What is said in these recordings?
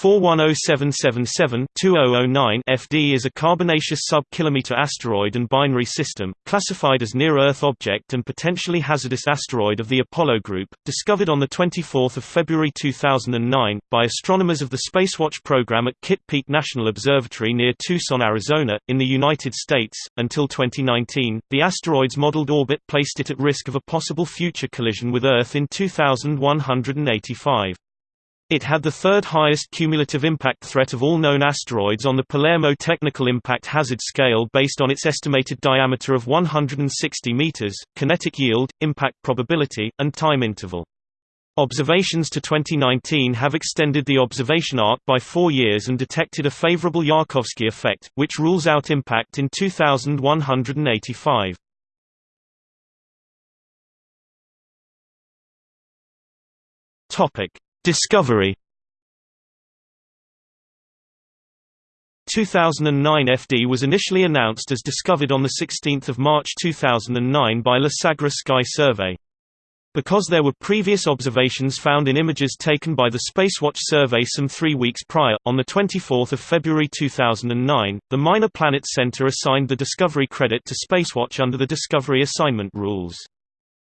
410777-2009 FD is a carbonaceous sub-kilometer asteroid and binary system, classified as near-Earth object and potentially hazardous asteroid of the Apollo group, discovered on 24 February 2009, by astronomers of the Spacewatch program at Kitt Peak National Observatory near Tucson, Arizona, in the United States. Until 2019, the asteroid's modeled orbit placed it at risk of a possible future collision with Earth in 2185. It had the third highest cumulative impact threat of all known asteroids on the Palermo Technical Impact Hazard Scale based on its estimated diameter of 160 meters, kinetic yield, impact probability, and time interval. Observations to 2019 have extended the observation arc by four years and detected a favorable Yarkovsky effect, which rules out impact in 2185. Topic: Discovery 2009 FD was initially announced as discovered on 16 March 2009 by La Sagra Sky Survey. Because there were previous observations found in images taken by the Spacewatch survey some three weeks prior, on 24 February 2009, the Minor Planets Center assigned the Discovery credit to Spacewatch under the Discovery Assignment Rules.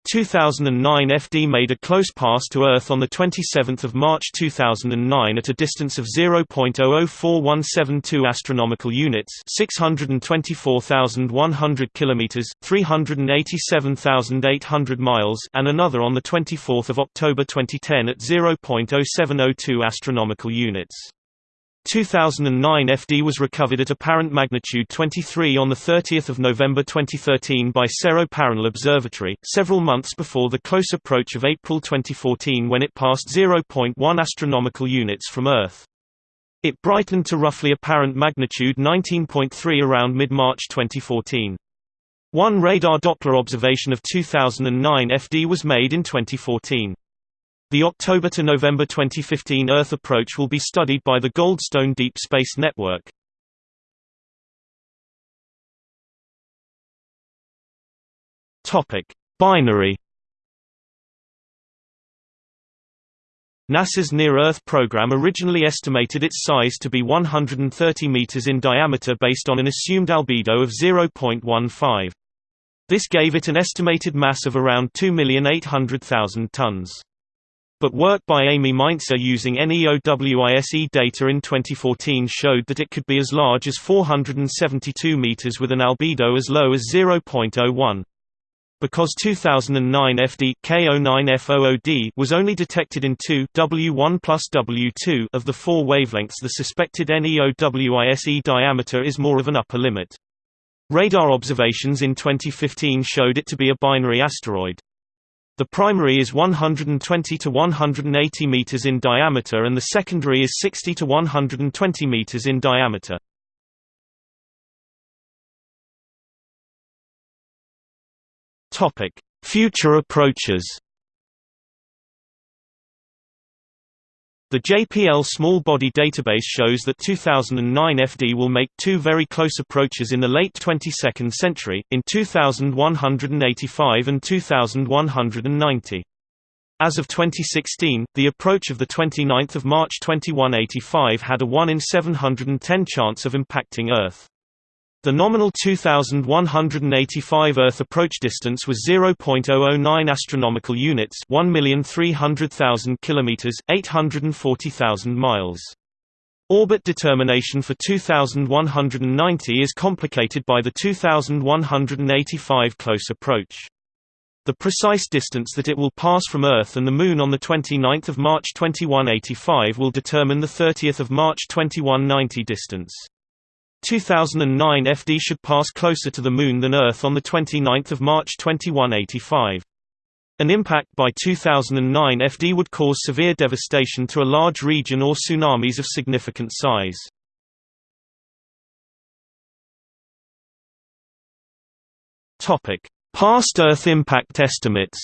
2009 FD made a close pass to Earth on 27 March 2009 at a distance of 0.004172 astronomical units 624,100 kilometers 387,800 miles and another on 24 October 2010 at 0.0702 astronomical units. 2009 FD was recovered at apparent magnitude 23 on 30 November 2013 by Cerro Paranal Observatory, several months before the close approach of April 2014 when it passed 0.1 astronomical units from Earth. It brightened to roughly apparent magnitude 19.3 around mid-March 2014. One radar Doppler observation of 2009 FD was made in 2014. The October to November 2015 Earth approach will be studied by the Goldstone Deep Space Network. Topic: Binary NASA's Near-Earth program originally estimated its size to be 130 meters in diameter based on an assumed albedo of 0.15. This gave it an estimated mass of around 2,800,000 tons but work by Amy Mainzer using NEOWISE data in 2014 showed that it could be as large as 472 meters with an albedo as low as 0.01. Because 2009 FD K09FOOD was only detected in 2 W1 plus W2 of the four wavelengths the suspected NEOWISE diameter is more of an upper limit. Radar observations in 2015 showed it to be a binary asteroid. The primary is 120 to 180 meters in diameter and the secondary is 60 to 120 meters in diameter. Topic: Future approaches. The JPL Small Body Database shows that 2009 FD will make two very close approaches in the late 22nd century, in 2185 and 2190. As of 2016, the approach of 29 March 2185 had a 1 in 710 chance of impacting Earth. The nominal 2185 Earth approach distance was 0.009 astronomical units, 1,300,000 kilometers, 840,000 miles. Orbit determination for 2190 is complicated by the 2185 close approach. The precise distance that it will pass from Earth and the Moon on 29 March 2185 will determine the 30 March 2190 distance. 2009 FD should pass closer to the Moon than Earth on 29 March 2185. An impact by 2009 FD would cause severe devastation to a large region or tsunamis of significant size. Past Earth impact estimates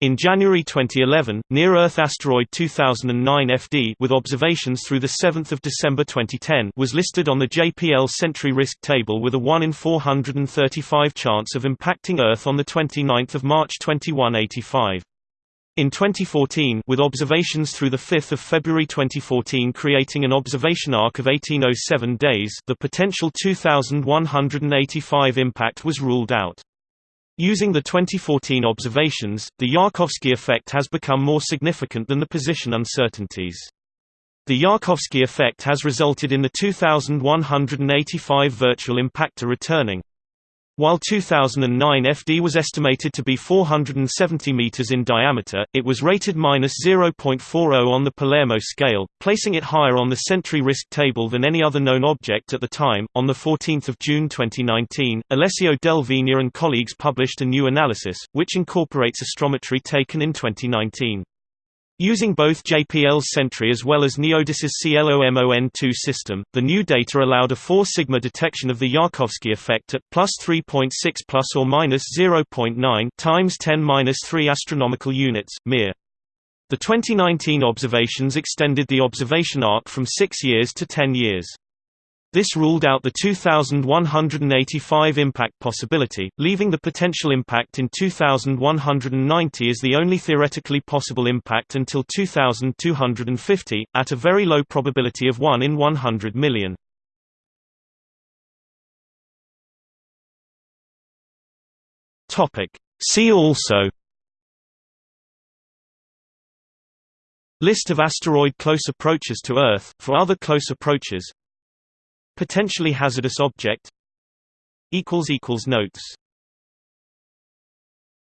In January 2011, near-Earth asteroid 2009 FD with observations through 7 December 2010 was listed on the JPL Sentry Risk Table with a 1 in 435 chance of impacting Earth on 29 March 2185. In 2014 with observations through 5 February 2014 creating an observation arc of 1807 days the potential 2185 impact was ruled out. Using the 2014 observations, the Yarkovsky effect has become more significant than the position uncertainties. The Yarkovsky effect has resulted in the 2185 virtual impactor returning. While 2009 FD was estimated to be 470 meters in diameter, it was rated -0.40 on the Palermo scale, placing it higher on the Sentry risk table than any other known object at the time. On the 14th of June 2019, Alessio Del Vigna and colleagues published a new analysis, which incorporates astrometry taken in 2019. Using both JPL's Sentry as well as NEODyS's CLOMON2 system, the new data allowed a 4 sigma detection of the Yarkovsky effect at plus 3.6 plus or minus 0.9 times 10 minus 3 astronomical units, Mir. The 2019 observations extended the observation arc from 6 years to 10 years. This ruled out the 2185 impact possibility, leaving the potential impact in 2190 as the only theoretically possible impact until 2250, at a very low probability of 1 in 100 million. See also List of asteroid close approaches to Earth for other close approaches Potentially hazardous object. Notes